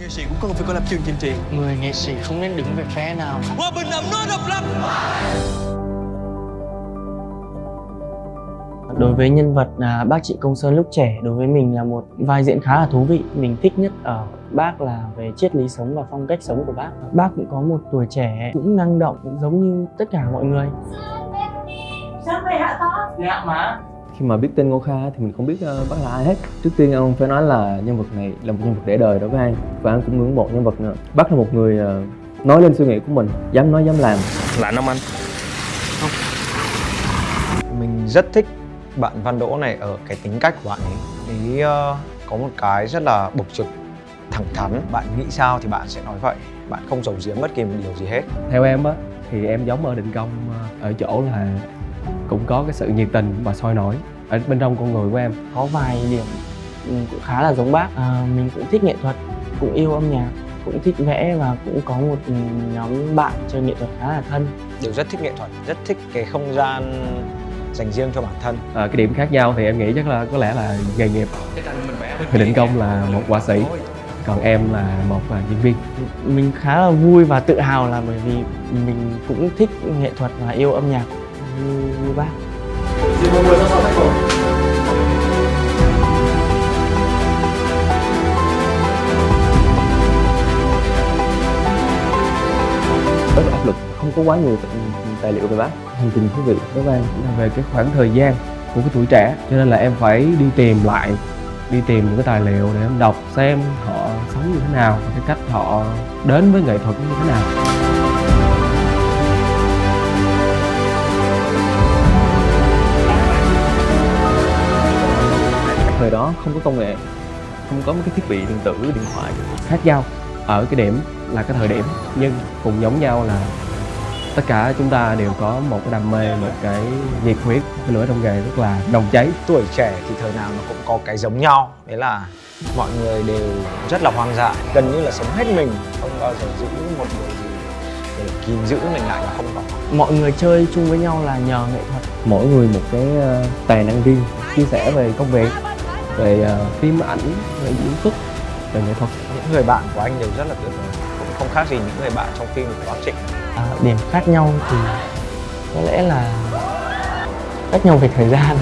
Nghệ sĩ cũng cần phải có lập trường chính trị. Người nghệ sĩ không nên đứng về phe nào. Hòa bình ấm no độc lập. Đối với nhân vật à, bác chị Công Sơn lúc trẻ đối với mình là một vai diễn khá là thú vị. Mình thích nhất ở bác là về triết lý sống và phong cách sống của bác. Bác cũng có một tuổi trẻ cũng năng động cũng giống như tất cả mọi người. Sao mày hạ to? Dạ má khi mà biết tên Ngô Kha thì mình không biết uh, bác là ai hết trước tiên ông phải nói là nhân vật này là một nhân vật để đời đối với anh và anh cũng ngưỡng mộ nhân vật này. bác là một người uh, nói lên suy nghĩ của mình dám nói dám làm Lạ năm anh Mình rất thích bạn Văn Đỗ này ở cái tính cách của bạn ấy. Ý uh, có một cái rất là bộc trực, thẳng thắn. Bạn nghĩ sao thì bạn sẽ nói vậy. Bạn không giấu giếm bất kỳ một điều gì hết. theo em á thì em giống ở định công ở chỗ là cũng có cái sự nhiệt tình và sôi nổi ở bên trong con người của em. Có vài điểm ừ, cũng khá là giống bác. À, Mình cũng thích nghệ thuật, cũng yêu âm nhạc cũng thích vẽ và cũng có một nhóm bạn chơi nghệ thuật khá là thân. Đều rất thích nghệ thuật, rất thích cái không gian dành riêng cho bản thân. Ờ, cái điểm khác nhau thì em nghĩ chắc là có lẽ là nghề nghiệp. Thì định công là một họa sĩ còn em là một uh, diễn viên. Mình khá là vui và tự hào là bởi vì mình cũng thích nghệ thuật và yêu âm nhạc như, như bác. Rất là áp lực không có quá nhiều tài liệu về bác. Hành trình thú vị với em là về cái khoảng thời gian của cái tuổi trẻ cho nên là em phải đi tìm lại đi tìm những cái tài liệu để em đọc xem họ sống như thế nào và cái cách họ đến với nghệ thuật như thế nào thời đó không có công nghệ không có mấy cái thiết bị điện tử điện thoại khác nhau ở cái điểm là cái thời điểm nhưng cùng giống nhau là tất cả chúng ta đều có một cái đam mê một cái nhiệt huyết cái lửa trong nghề rất là nồng cháy Tuổi trẻ thì thời nào nó cũng có cái giống nhau. Đấy là mọi người đều rất là hoang dại, gần như là sống hết mình, không bao giờ giữ một điều gì để kìm giữ mình lại là không có. mọi người chơi chung với nhau là nhờ nghệ thuật mỗi người một cái ờ, tài năng riêng chia sẻ về công việc về ờ, phim ảnh về diễn xuất về nghệ thuật Những người bạn của anh đều rất là tuyệt vời, cũng không khác gì những người bạn trong phim của bác Trịnh. à, điểm khác nhau thì có lẽ là khác nhau về thời gian